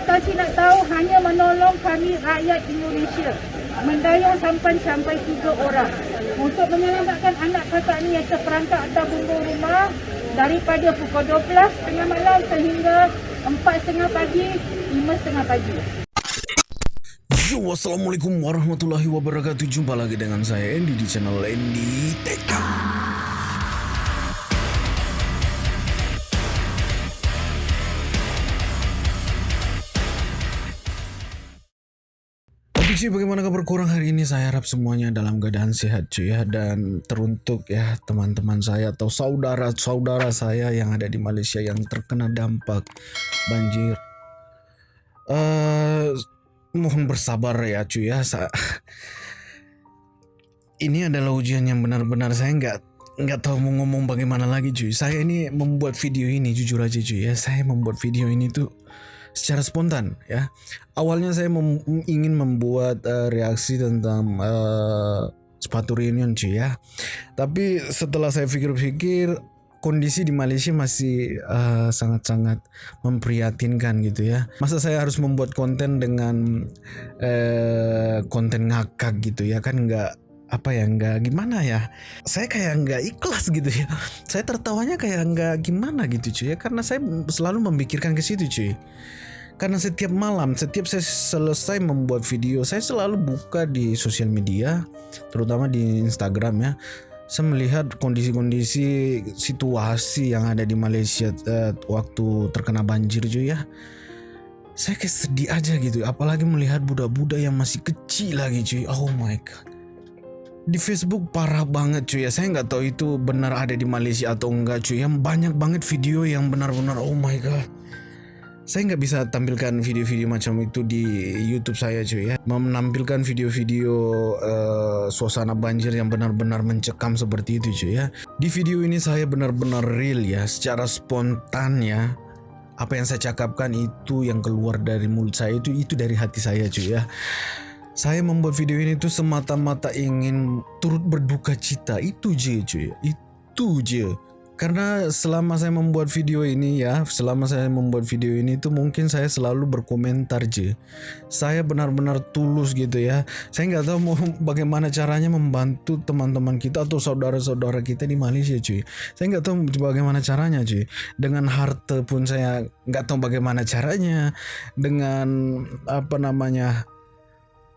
Tasik nak tahu hanya menolong kami rakyat Indonesia. Mendayung sampan sampai tiga orang. Untuk menyelamatkan anak kakak ni yang terperangkap atas bumbung rumah daripada pukul 12 tengah malam sehingga 4 setengah pagi, 5 setengah pagi. Yo, assalamualaikum warahmatullahi wabarakatuh. Jumpa lagi dengan saya Andy di channel Andy TK. Cuy, bagaimana kabar kurang hari ini? Saya harap semuanya dalam keadaan sehat cuy ya dan teruntuk ya teman-teman saya atau saudara-saudara saya yang ada di Malaysia yang terkena dampak banjir. Eh mohon bersabar ya cuy ya. Sa ini adalah ujian yang benar-benar saya nggak nggak tahu mau ngomong bagaimana lagi cuy. Saya ini membuat video ini jujur aja cuy ya. Saya membuat video ini tuh secara spontan ya. Awalnya saya mem ingin membuat uh, reaksi tentang uh, sepatu reunion cuy ya. Tapi setelah saya pikir-pikir kondisi di Malaysia masih sangat-sangat uh, memprihatinkan gitu ya. Masa saya harus membuat konten dengan uh, konten ngakak gitu ya kan nggak apa ya nggak gimana ya saya kayak nggak ikhlas gitu ya saya tertawanya kayak nggak gimana gitu cuy ya karena saya selalu memikirkan ke situ cuy karena setiap malam setiap saya selesai membuat video saya selalu buka di sosial media terutama di Instagram ya. Saya melihat kondisi-kondisi situasi yang ada di Malaysia uh, waktu terkena banjir cuy ya. Saya kayak sedih aja gitu apalagi melihat budak-budak yang masih kecil lagi cuy. Oh my god. Di Facebook parah banget cuy ya. Saya nggak tahu itu benar ada di Malaysia atau enggak cuy. Yang banyak banget video yang benar-benar oh my god saya nggak bisa tampilkan video-video macam itu di YouTube saya cuy ya. Menampilkan video-video uh, suasana banjir yang benar-benar mencekam seperti itu cuy ya. Di video ini saya benar-benar real ya. Secara spontan ya. Apa yang saya cakapkan itu yang keluar dari mulut saya itu itu dari hati saya cuy ya. Saya membuat video ini tuh semata-mata ingin turut berduka cita. Itu je cuy. Itu je karena selama saya membuat video ini ya selama saya membuat video ini tuh mungkin saya selalu berkomentar je saya benar-benar tulus gitu ya. Saya nggak tahu mau bagaimana caranya membantu teman-teman kita atau saudara-saudara kita di Malaysia cuy saya nggak tahu bagaimana caranya cuy dengan harta pun saya nggak tahu bagaimana caranya. Dengan apa namanya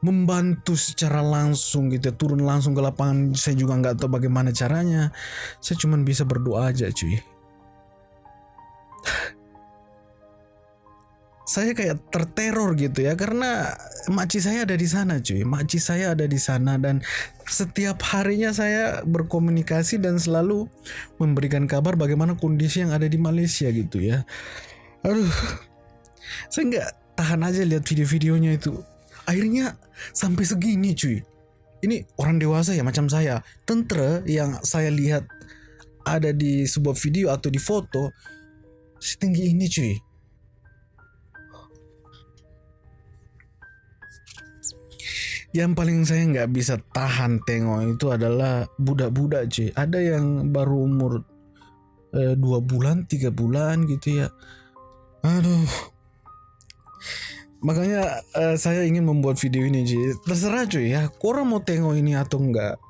membantu secara langsung gitu turun langsung ke lapangan. Saya juga nggak tahu bagaimana caranya. Saya cuma bisa berdoa aja cuy. Saya kayak terteror gitu ya karena maci saya ada di sana cuy. Maci saya ada di sana dan setiap harinya saya berkomunikasi dan selalu memberikan kabar bagaimana kondisi yang ada di Malaysia gitu ya. Aduh. Saya nggak tahan aja lihat video-videonya itu akhirnya sampai segini cuy. Ini orang dewasa ya macam saya. Tentra yang saya lihat ada di sebuah video atau di foto setinggi ini cuy. Yang paling saya nggak bisa tahan tengok itu adalah budak-budak cuy. Ada yang baru umur eh, dua bulan tiga bulan gitu ya. Aduh makanya uh, saya ingin membuat video ini cuy terserah cuy ya. Kurang mau tengok ini atau enggak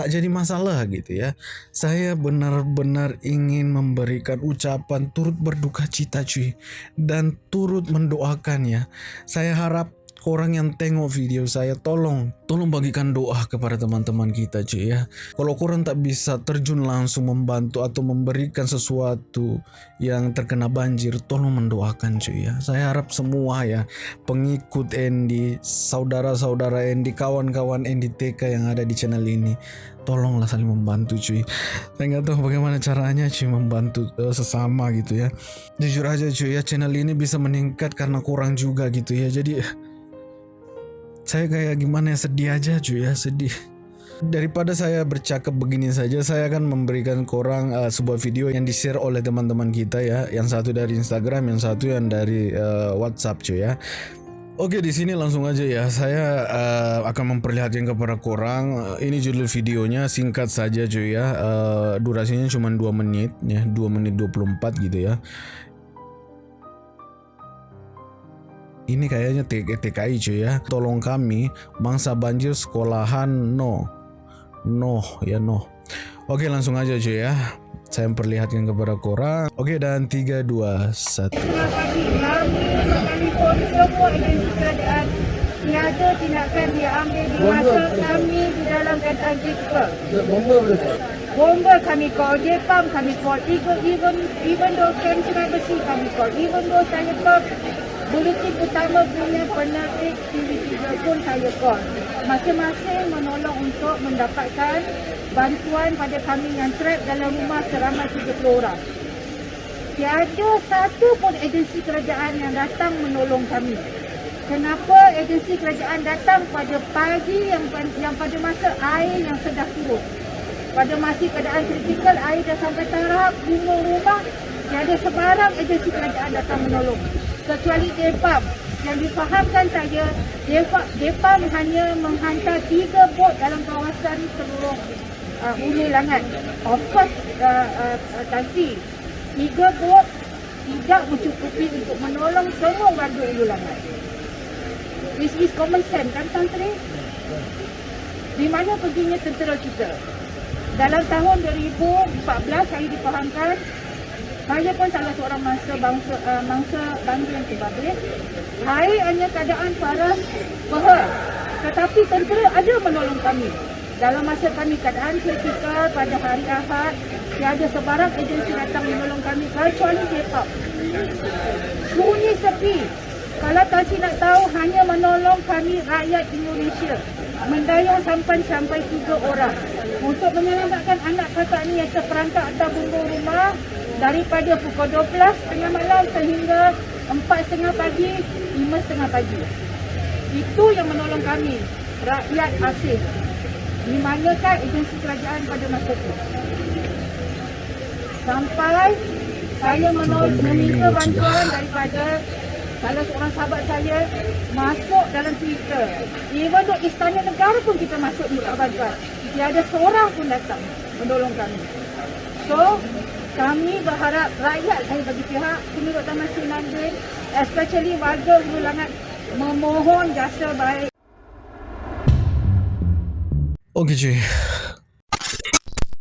tak jadi masalah gitu ya. Saya benar-benar ingin memberikan ucapan turut berduka cita cuy dan turut mendoakan ya. Saya harap orang yang tengok video saya tolong tolong bagikan doa kepada teman-teman kita cuy ya. Kalau kurang tak bisa terjun langsung membantu atau memberikan sesuatu yang terkena banjir tolong mendoakan cuy ya. Saya harap semua ya pengikut Andy saudara-saudara Andy kawan-kawan Andy TK yang ada di channel ini tolonglah saling membantu cuy saya nggak tahu bagaimana caranya cuy membantu uh, sesama gitu ya. Jujur aja cuy ya channel ini bisa meningkat karena kurang juga gitu ya. Jadi saya kayak gimana ya? Sedih aja cuy ya sedih. Daripada saya bercakap begini saja saya akan memberikan korang uh, sebuah video yang di share oleh teman-teman kita ya. Yang satu dari Instagram yang satu yang dari uh, WhatsApp cuy ya. Oke di sini langsung aja ya. Saya uh, akan memperlihatkan kepada korang ini judul videonya singkat saja cuy ya. Uh, durasinya cuma 2 menit ya. 2 menit 24 gitu ya ini kayaknya TKI cuy ya. Tolong kami mangsa banjir sekolahan no. No ya no. Oke langsung aja cuy ya. Saya memperlihatkan kepada korang. Oke dan 3 2 1. Terima kasih kami menelpon semua agensi kerajaan tiada tindakan diambil di masa kami di dalam keadaan critical. Bomba kami call, Jepam kami call, even, even, even though camp sungai besi kami call, even though saya call, bulletin utama punya penerbit TV3 pun saya call. Masing-masing menolong untuk mendapatkan bantuan pada kami yang trap dalam rumah seramai 30 orang. Tiada satu pun agensi kerajaan yang datang menolong kami. Kenapa agensi kerajaan datang pada pagi yang yang pada masa air yang sedang turun? Pada masa keadaan kritikal air dah sampai taraf gunung rumah tiada sebarang agensi kerajaan datang menolong kecuali DEPAM yang difahamkan saya DEPAM, hanya menghantar tiga bot dalam kawasan seluruh uh, hulu langat of course uh, uh, Tansi tiga bot tidak mencukupi untuk menolong semua warga hulu langat this is common sense kan Tantri di mana perginya tentera kita? Dalam tahun 2014 saya difahamkan saya pun salah seorang mangsa bangsa uh, mangsa bangsa yang terbabit. Hai hanya keadaan paras bahar. Tetapi tentera ada menolong kami. Dalam masa kami keadaan kritikal pada hari Ahad, tiada sebarang agensi datang menolong kami kecuali Depok. Sunyi sepi. Kalau Tansi nak tahu, hanya menolong kami rakyat Indonesia. Mendayung sampai sampai tiga orang. Untuk menyelamatkan anak kakak ni yang terperangkap atau bumbung rumah, daripada pukul 12 tengah malam sehingga 4.30 pagi, 5.30 pagi. Itu yang menolong kami, rakyat asing. Di manakah agensi kerajaan pada masa itu? Sampai saya meminta bantuan daripada salah seorang sahabat saya masuk dalam Twitter. Even though istana negara pun kita masuk minta bantuan. Tiada seorang pun datang menolong kami. So, kami berharap rakyat saya bagi pihak penduduk Taman Sinandin especially warga Langat memohon jasa baik. Okey cuy.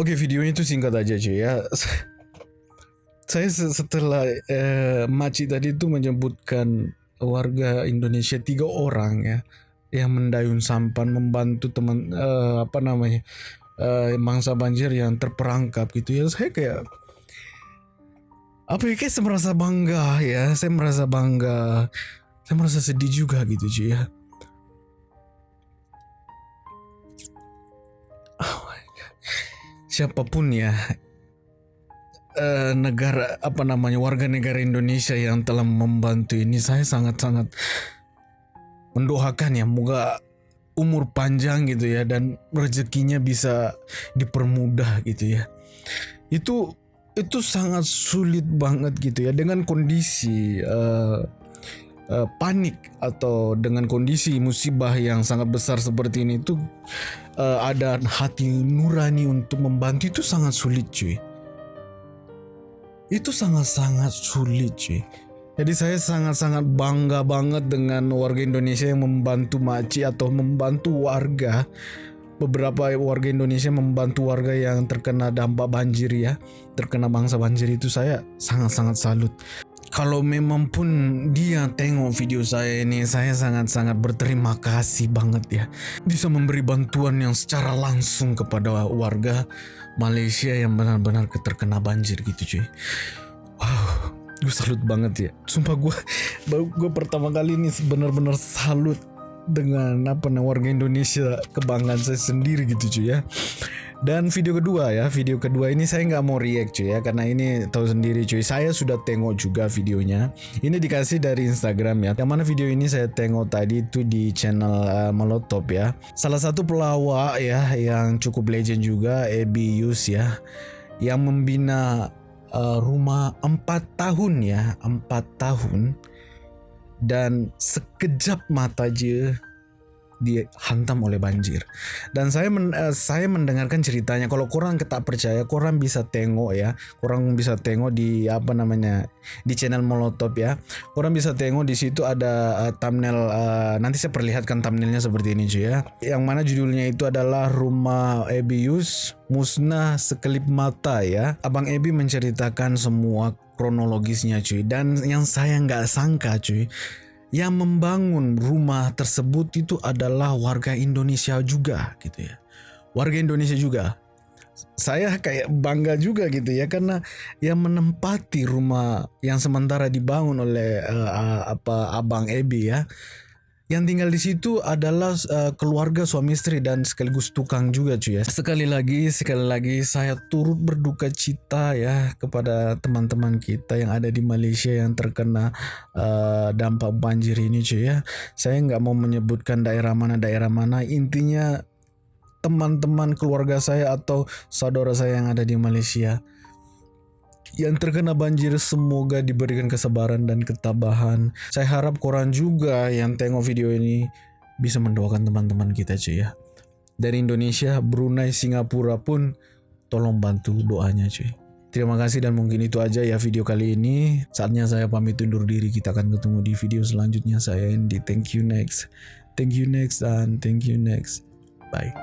Okey video itu singkat aja cuy ya. Saya setelah uh, makcik tadi tu menyebutkan warga Indonesia tiga orang ya yang mendayung sampan membantu teman uh, apa namanya uh, mangsa banjir yang terperangkap gitu ya. Saya kayak apa ya kayak saya merasa bangga ya. Saya merasa bangga. Saya merasa sedih juga gitu cuy ya. Oh siapa pun ya uh, negara apa namanya warga negara Indonesia yang telah membantu ini saya sangat-sangat mendoakan ya. Moga umur panjang gitu ya dan rezekinya bisa dipermudah gitu ya. Itu itu sangat sulit banget gitu ya. Dengan kondisi uh, uh, panik atau dengan kondisi musibah yang sangat besar seperti ini itu uh, ada hati nurani untuk membantu. Itu sangat sulit cuy. Itu sangat-sangat sulit cuy. Jadi saya sangat-sangat bangga banget dengan warga Indonesia yang membantu maci atau membantu warga beberapa warga Indonesia membantu warga yang terkena dampak banjir ya. Terkena bangsa banjir itu saya sangat-sangat salut. Kalau memang pun dia tengok video saya ini saya sangat-sangat berterima kasih banget ya. Bisa memberi bantuan yang secara langsung kepada warga Malaysia yang benar-benar terkena banjir gitu cuy. Wow gue salut banget ya. Sumpah gue gue pertama kali ini benar-benar salut dengan apa namanya warga Indonesia kebanggaan saya sendiri gitu cuy ya. Dan video kedua ya video kedua ini saya nggak mau react cuy ya karena ini tahu sendiri cuy. Saya sudah tengok juga videonya. Ini dikasih dari Instagram ya. Yang mana video ini saya tengok tadi itu di channel uh, Molotov ya. Salah satu pelawak ya yang cukup legend juga Ebi Yus ya yang membina uh, rumah 4 tahun ya 4 tahun dan sekejap mata je dihantam oleh banjir. Dan saya men, uh, saya mendengarkan ceritanya. Kalau kurang tak percaya, kurang bisa tengok ya. Kurang bisa tengok di apa namanya di channel Molotov ya. Kurang bisa tengok di situ ada uh, thumbnail. Uh, nanti saya perlihatkan thumbnailnya seperti ini cuy ya. Yang mana judulnya itu adalah Rumah Ebius Musnah Sekelip Mata ya. Abang Ebi menceritakan semua kronologisnya cuy. Dan yang saya nggak sangka cuy yang membangun rumah tersebut itu adalah warga Indonesia juga gitu ya. Warga Indonesia juga. Saya kayak bangga juga gitu ya karena yang menempati rumah yang sementara dibangun oleh uh, apa Abang Ebi ya yang tinggal di situ adalah uh, keluarga suami istri dan sekaligus tukang juga cuy ya. Sekali lagi, sekali lagi saya turut berduka cita ya kepada teman-teman kita yang ada di Malaysia yang terkena uh, dampak banjir ini cuy ya. Saya nggak mau menyebutkan daerah mana daerah mana. Intinya teman-teman keluarga saya atau saudara saya yang ada di Malaysia yang terkena banjir semoga diberikan kesabaran dan ketabahan. Saya harap koran juga yang tengok video ini bisa mendoakan teman-teman kita cuy ya. Dari Indonesia, Brunei, Singapura pun tolong bantu doanya cuy. Terima kasih dan mungkin itu aja ya video kali ini. Saatnya saya pamit undur diri. Kita akan ketemu di video selanjutnya. Saya Andy. Thank you next. Thank you next and thank you next. Bye.